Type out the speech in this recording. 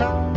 Bye.